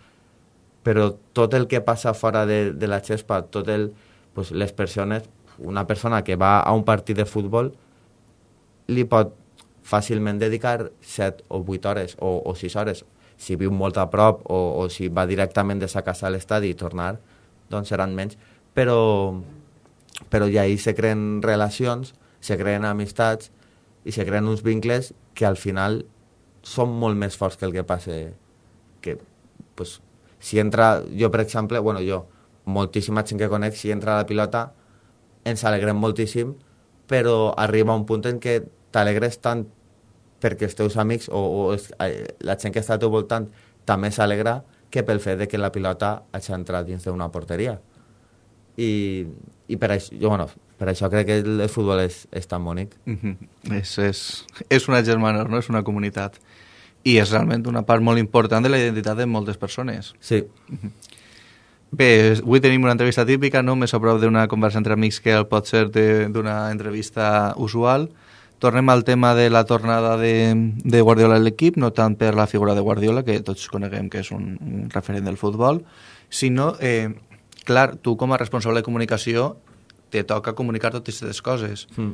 però tot el que passa fora de, de la xespa, tot el, pues, les persones, una persona que va a un partit de futbol li pot fàcilment dedicar 7 o 8 hores o, o 6 hores. Si viu molt a prop o, o si va directament de sa casa a l'estadi i tornar, doncs seran menys. Però, però ja ahí se creen relacions, se creen amistats i se creen uns vincles que al final són molt més forts que el que passa que, pues, si entra, jo per exemple, bueno, jo, moltíssima gent que conec, si entra la pilota, ens alegrem moltíssim, però arriba un punt en què t'alegres tant perquè els teus amics o, o és, eh, la gent que està al teu voltant també s'alegra que pel fet de que la pilota hagi entrat dins d'una porteria. I, i per, això, jo, bueno, per això crec que el, futbol és, és tan bonic. Mhm. és, és, és una germana, no? és una comunitat. I és realment una part molt important de la identitat de moltes persones. Sí, Bé, avui tenim una entrevista típica, no? més a prop d'una conversa entre amics que el pot ser de- d'una entrevista usual. Tornem al tema de la tornada de, de Guardiola a l'equip, no tant per la figura de Guardiola, que tots coneguem que és un, un referent del futbol, sinó, eh, clar, tu com a responsable de comunicació te toca comunicar totes aquestes coses. mm.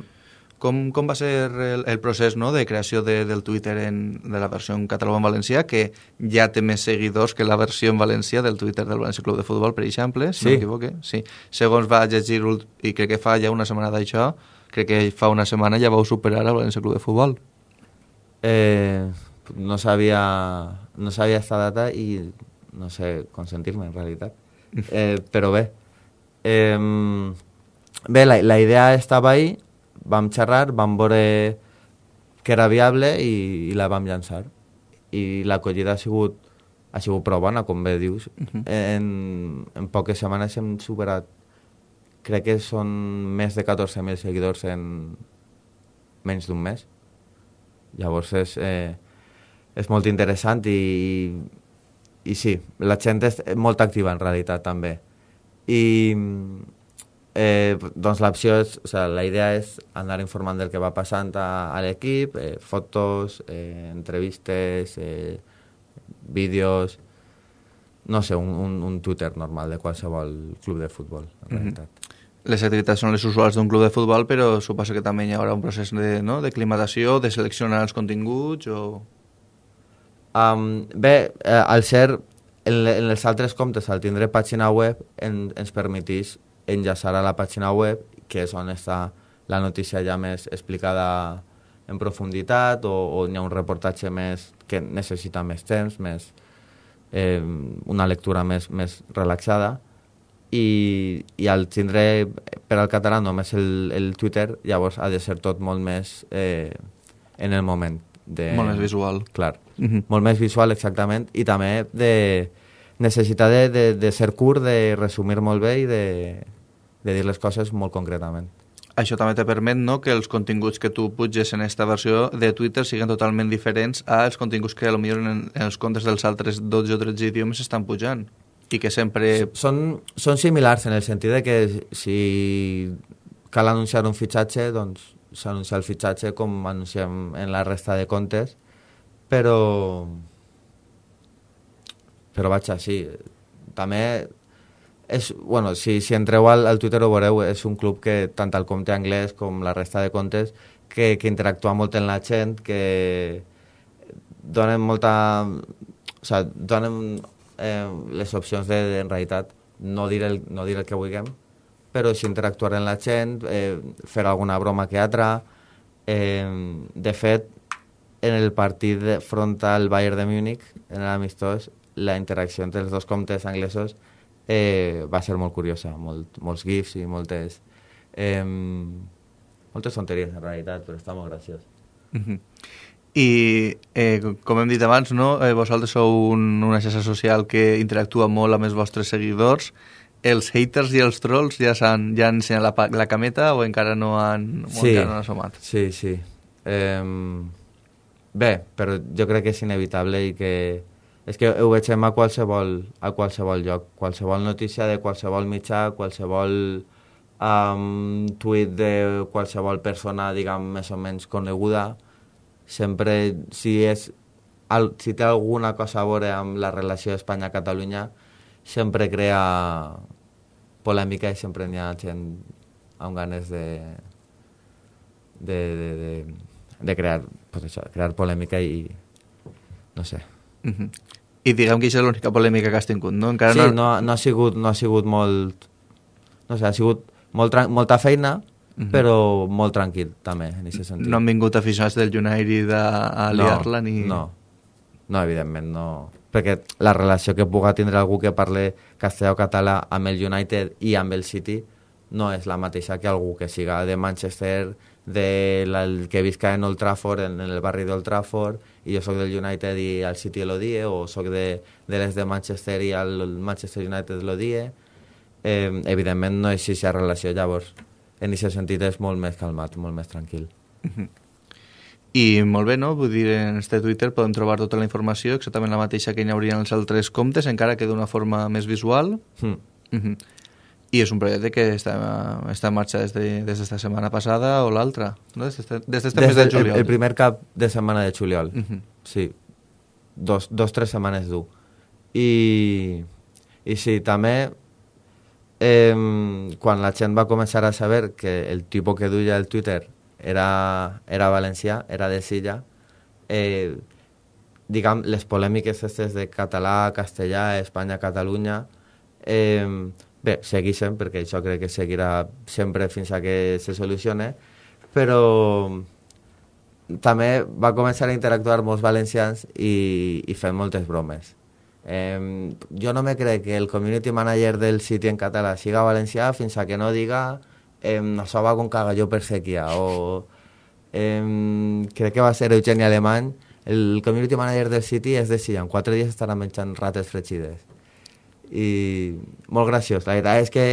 Com, com va ser el, el procés no, de creació de, del Twitter en, de la versió en català en valencià, que ja té més seguidors que la versió en valencià del Twitter del València Club de Futbol, per exemple, si Sí. no m'equivoque. Sí. Segons va llegir, i crec que fa ja una setmana d'això, crec que fa una setmana ja vau superar el València Club de Futbol. Eh, no sabia, no sabia esta data i no sé com sentir-me, en realitat. Eh, però bé, eh, bé la, la idea estava ahí, vam xerrar, vam veure que era viable i, i la vam llançar. I l'acollida ha sigut, ha sigut prou bona, com bé dius. en, en poques setmanes hem superat, crec que són més de 14.000 seguidors en menys d'un mes. Llavors és, eh, és molt interessant i, i sí, la gent és molt activa en realitat també. I eh, doncs l'opció és, o sigui, la idea és anar informant del que va passant a, a l'equip, eh, fotos, eh, entrevistes, eh, vídeos, no sé, un, un, un Twitter normal de qualsevol club de futbol, en Mhm. realitat. Les activitats són les usuals d'un club de futbol, però suposo que també hi haurà un procés de, no, de climatació, de seleccionar els continguts o... Um, bé, eh, al ser en, en els altres comptes, al tindre pàgina web, en, ens permetís enllaçar a la pàgina web, que és on està la notícia ja més explicada en profunditat, o, o hi ha un reportatge més que necessita més temps, més, eh, una lectura més, més relaxada, i, i al tindre per al català només el, el Twitter, llavors ha de ser tot molt més eh, en el moment. De, Molt més visual. Clar, Mhm. molt més visual, exactament, i també de necessitat de, de, de ser curt, de resumir molt bé i de, de dir les coses molt concretament. Això també te permet no, que els continguts que tu puges en aquesta versió de Twitter siguin totalment diferents als continguts que potser en, en els comptes dels altres 12 o 13 idiomes estan pujant i que sempre... Són, són similars en el sentit de que si cal anunciar un fitxatge, doncs s'anuncia el fitxatge com anunciem en la resta de comptes, però però vaja, sí, també és, bueno, si, si entreu al, al Twitter ho veureu, és un club que tant el compte anglès com la resta de comptes que, que interactua molt amb la gent, que donen molta... O sigui, donen eh, les opcions de, de, en realitat, no dir, el, no dir el que vulguem, però sí interactuar amb la gent, eh, fer alguna broma que altra. Eh, de fet, en el partit de, Bayern de Múnich, en l'amistós, la interacció entre els dos comptes anglesos eh, va ser molt curiosa, molt, molts gifs i moltes, eh, moltes tonteries en realitat, però està molt graciós. Uh -huh. I, eh, com hem dit abans, no? eh, vosaltres sou un, una xarxa social que interactua molt amb els vostres seguidors. Els haters i els trolls ja, han, ja han ensenyat la, la cameta o encara no han, sí, encara no han assomat? Sí, sí. Eh, bé, però jo crec que és inevitable i que és que ho veiem a qualsevol, a qualsevol lloc, qualsevol notícia de qualsevol mitjà, qualsevol um, tuit de qualsevol persona, diguem, més o menys coneguda, sempre, si, és, el, si té alguna cosa a veure amb la relació Espanya-Catalunya, sempre crea polèmica i sempre n'hi ha gent amb ganes de, de, de, de, de crear, pues això, crear polèmica i no sé. Uh -huh. I diguem que això és l'única polèmica que has tingut, no? Encara sí, no... no, no, ha sigut, no ha sigut molt... No sé, ha sigut molt, molta feina, Uh -huh. però molt tranquil, també, en aquest sentit. No han vingut aficionats del United a, a liar-la no, ni... No, no, evidentment, no. Perquè la relació que puga tindre algú que parle castellà o català amb el United i amb el City no és la mateixa que algú que siga de Manchester, de la, el que visca en Old Trafford, en, en el barri d'Old Trafford, i jo sóc del United i al City lo die, o sóc de, de les de Manchester i al Manchester United lo die. Eh, evidentment no és aquesta relació, llavors en aquest sentit és molt més calmat, molt més tranquil. Uh -huh. I molt bé, no? Vull dir, en este Twitter podem trobar tota la informació, exactament la mateixa que hi haurien els altres comptes, encara que d'una forma més visual. Mm. Uh -huh. I és un projecte que està, està en marxa des de, des d'esta setmana passada o l'altra, no? Des d'este des des mes de juliol. El, el primer cap de setmana de juliol, Uh -huh. sí. Dos, dos, tres setmanes dur. I, i sí, també eh, quan la gent va començar a saber que el tipus que duia el Twitter era, era valencià, era de Silla, eh, diguem, les polèmiques aquestes de català, castellà, Espanya, Catalunya, eh, bé, segueixen, perquè això crec que seguirà sempre fins a que se solucione, però també va començar a interactuar molts valencians i, i fent moltes bromes. Eh, jo no me crec que el community manager del City en català siga valencià fins a que no diga eh, això va con cagalló per sèquia o eh, crec que va ser Eugeni Alemany el community manager del City és de si en quatre dies estarà menjant rates fregides i molt graciós. La veritat és que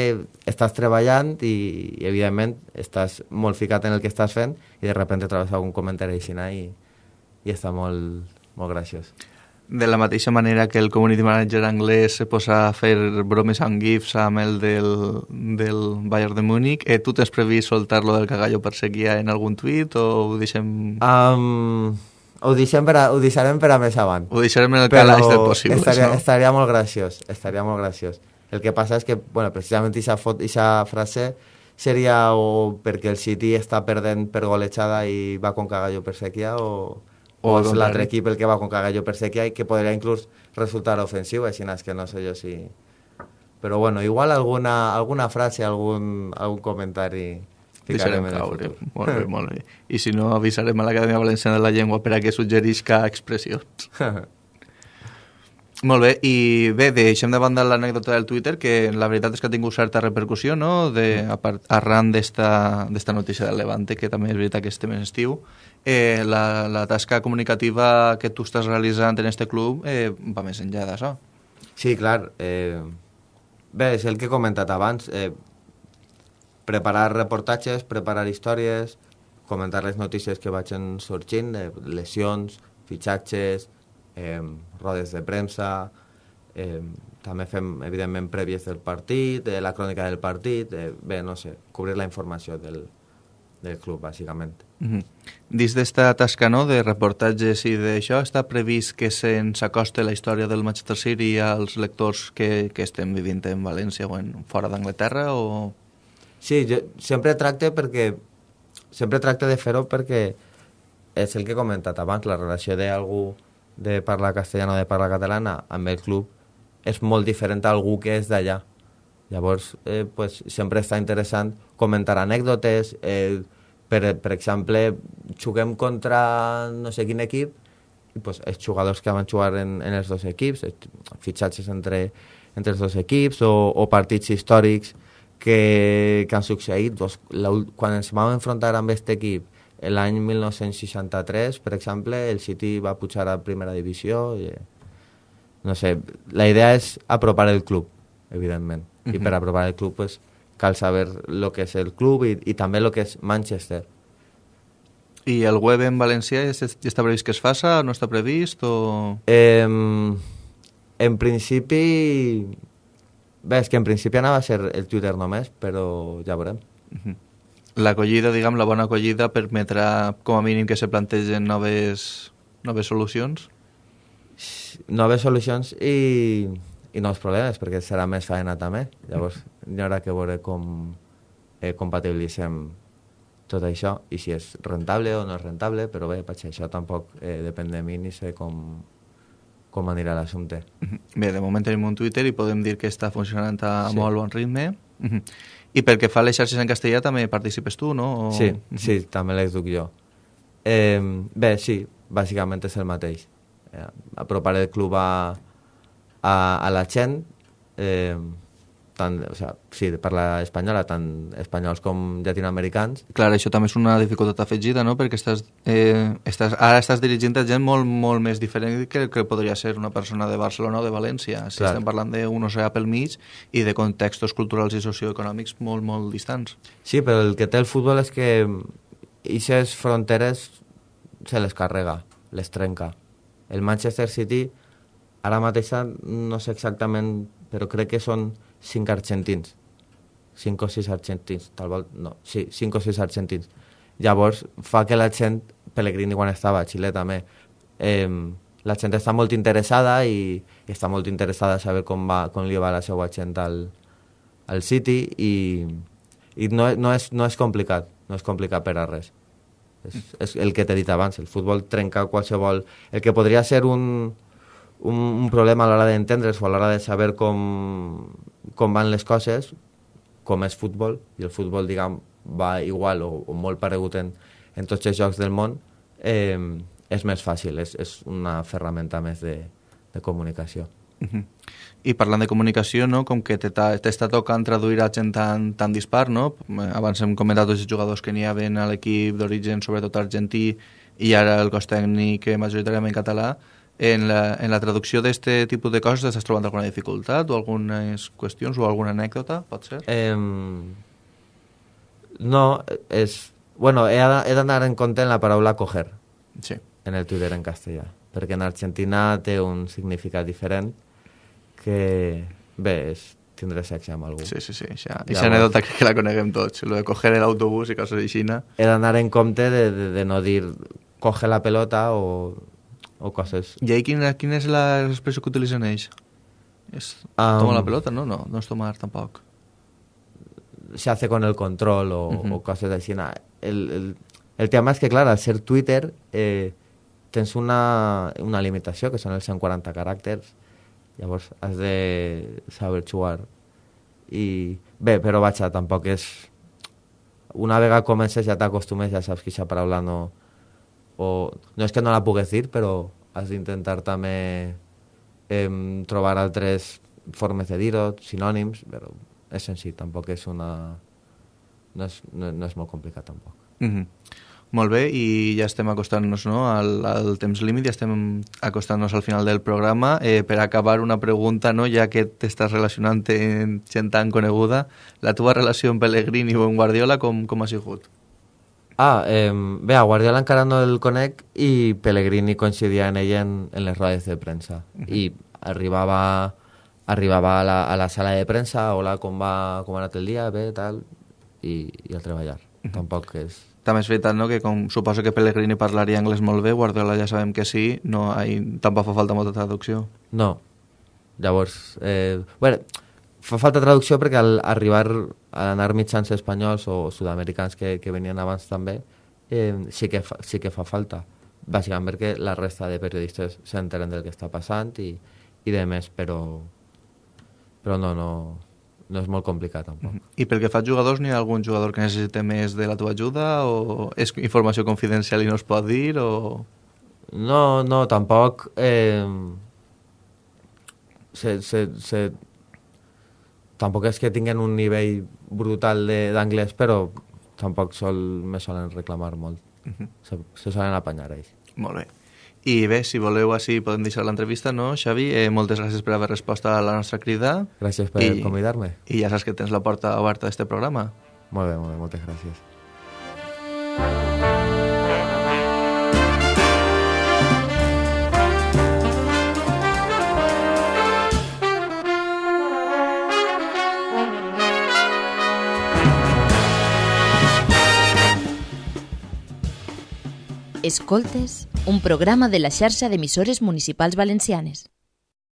estàs treballant i, i evidentment estàs molt ficat en el que estàs fent i de repente trobes algun comentari així i, i està molt, molt graciós. De la mateixa manera que el community manager anglès se posa a fer bromes amb gifs amb el del, del Bayern de Múnich, eh, tu tens previst soltar-lo del cagallo per sequia en algun tuit o ho deixem... Um, ho, deixem per a, ho deixarem per a més avant. Ho deixarem en el calaix del possible, estaria, no? estaria molt graciós, estaria molt graciós. El que passa és que, bueno, precisament aquesta frase seria o perquè el City està perdent per golejada i va con cagallo per sequia o, o, O és al l'altre equip el que va con cagallo per sequia i que podria inclús resultar ofensiu, així és que no sé jo si... Però bueno, igual alguna, alguna frase, algun, algun comentari Deixarem ficarem en el caure. futur. Molt bé, molt bé. I si no, avisarem a l'Acadèmia Valenciana de la Llengua per a que suggerisca expressions. Molt bé, i bé, deixem de banda l'anècdota del Twitter, que la veritat és que ha tingut certa repercussió, no?, de, a part, arran d'esta d'esta notícia del Levante, que també és veritat que estem en estiu, eh, la, la tasca comunicativa que tu estàs realitzant en este club eh, va més enllà d'això. Sí, clar. Eh, bé, és el que he comentat abans. Eh, preparar reportatges, preparar històries, comentar les notícies que vagin sorgint, eh, lesions, fitxatges, eh, rodes de premsa, eh, també fem, evidentment, prèvies del partit, eh, la crònica del partit, eh, bé, no sé, cobrir la informació del, del club, bàsicament. Mm -hmm. Dins d'esta tasca no, de reportatges i d'això, està previst que se'ns acoste la història del Manchester City als lectors que, que estem vivint en València o en, fora d'Anglaterra o... Sí, jo sempre tracte perquè sempre tracte de fer-ho perquè és el que he comentat abans, la relació d'algú de parlar castellana o de parlar catalana amb el club és molt diferent a algú que és d'allà. Llavors, eh, pues, sempre està interessant comentar anècdotes, eh, Per, per exemple, juguem contra no sé quin equip i pues, els jugadors que van jugar en, en els dos equips, fitxatges entre, entre els dos equips o, o partits històrics que, que han succeït. Pues, la, quan ens vam enfrontar amb aquest equip l'any 1963, per exemple, el City va pujar a primera divisió. I, no sé, la idea és apropar el club, evidentment. Uh -huh. I per apropar el club, pues, cal saber el que és el club i, i també el que és Manchester. I el web en valencià és, està previst que es faça? No està previst? O... Eh, en principi... Bé, és que en principi anava a ser el Twitter només, però ja veurem. -huh l'acollida, diguem, la bona acollida permetrà com a mínim que se plantegen noves, noves solucions? Noves solucions i, i nous problemes, perquè serà més feina també. Llavors, hi haurà que veure com eh, compatibilitzem tot això i si és rentable o no és rentable, però bé, això tampoc eh, depèn de mi ni sé com, com anirà l'assumpte. Bé, de moment tenim un Twitter i podem dir que està funcionant a sí. molt bon ritme. I pel que fa a les xarxes en castellà també participes tu, no? O... Sí, sí, també les duc jo. Eh, bé, sí, bàsicament és el mateix. Eh, apropar el club a, a, a la gent, eh, tant, o sea, sí, parla espanyola, tant espanyols com llatinoamericans. Clar, això també és una dificultat afegida, no?, perquè estàs, eh, estàs, ara estàs dirigint a gent molt, molt més diferent que que podria ser una persona de Barcelona o de València. Si Clar. estem parlant d'un oceà pel mig i de contextos culturals i socioeconòmics molt, molt distants. Sí, però el que té el futbol és que aquestes fronteres se les carrega, les trenca. El Manchester City, ara mateix no sé exactament, però crec que són cinc argentins. Cinc o sis argentins, tal vol, no, sí, cinc o sis argentins. Llavors, fa que la gent, Pellegrini quan estava a Xile també, eh, la gent està molt interessada i, i està molt interessada a saber com, va, com li va la seva gent al, al City i, i no, no, és, no és complicat, no és complicat per a res. És, és el que t'he dit abans, el futbol trenca qualsevol... El que podria ser un, un, un problema a l'hora d'entendre's o a l'hora de saber com, com van les coses, com és futbol, i el futbol, diguem, va igual o, o molt paregut en, en tots els jocs del món, eh, és més fàcil, és, és una ferramenta més de, de comunicació. Uh -huh. I parlant de comunicació, no? com que t'està tocant traduir a gent tan, tan dispar, no? abans hem comentat els jugadors que n'hi havia a l'equip d'origen, sobretot argentí, i ara el cos tècnic majoritàriament català, en la, en la traducció d'aquest tipus de coses estàs trobant alguna dificultat o algunes qüestions o alguna anècdota, pot ser? Eh, no, és... Bueno, he d'anar en compte en la paraula coger sí. en el Twitter en castellà, perquè en Argentina té un significat diferent que, bé, és tindre sexe amb algú. Sí, sí, sí. Això, Llavors, anècdota crec que la coneguem tots, lo de coger l'autobús i coses així. He d'anar en compte de, de, de no dir coge la pelota o o coses... I ahí quina, quina és l'expressió que utilitzen ells? És um, tomar la pelota, no? No, no és tomar tampoc. Se hace con el control o, uh -huh. o coses així. El, el, el tema és que, clar, al ser Twitter eh, tens una, una limitació, que són els 140 caràcters, llavors has de saber jugar. I bé, però vaja, tampoc és... Una vegada comences ja t'acostumes, ja saps que aquesta paraula no, o no és que no la pugues dir, però has d'intentar també eh, trobar altres formes de dir-ho, sinònims, però és senzill, tampoc és una... no és, no, no és molt complicat tampoc. Mm -hmm. Molt bé, i ja estem acostant-nos no, al, al temps límit, ja estem acostant-nos al final del programa. Eh, per acabar, una pregunta, no, ja que t'estàs relacionant amb gent tan coneguda, la teva relació amb Pellegrini o amb Guardiola com, com ha sigut? Ah, eh, bé, a Guardiola encara no el conec i Pellegrini coincidia en ell en, en les rodes de premsa. Uh -huh. I arribava, arribava a, la, a la sala de premsa, hola, com va, com ha anat el dia, bé, tal, i, i a treballar. Uh -huh. Tampoc és... També és veritat, no?, que com suposo que Pellegrini parlaria anglès molt bé, Guardiola ja sabem que sí, no, ahí tampoc fa falta molta traducció. No. Llavors, eh, bueno, fa falta traducció perquè al arribar a anar mitjans espanyols o sud-americans que, que venien abans també, eh, sí, que fa, sí que fa falta. Bàsicament perquè la resta de periodistes s'enteren del que està passant i, i de més, però, però no, no, no és molt complicat, tampoc. I pel que fa als jugadors, n'hi ha algun jugador que necessita més de la teva ajuda o és informació confidencial i no es pot dir o... No, no, tampoc... Eh, se, se, se, tampoc és que tinguen un nivell brutal de- d'anglès, però tampoc sol, me solen reclamar molt. se, se solen apanyar ells. Molt bé. I bé, si voleu així podem deixar l'entrevista, no, Xavi? Eh, moltes gràcies per haver respost a la nostra crida. Gràcies per convidar-me. I ja saps que tens la porta oberta d'aquest programa. Molt bé, molt bé, moltes gràcies. Escoltes, un programa de la xarxa d'emissores municipals valencianes.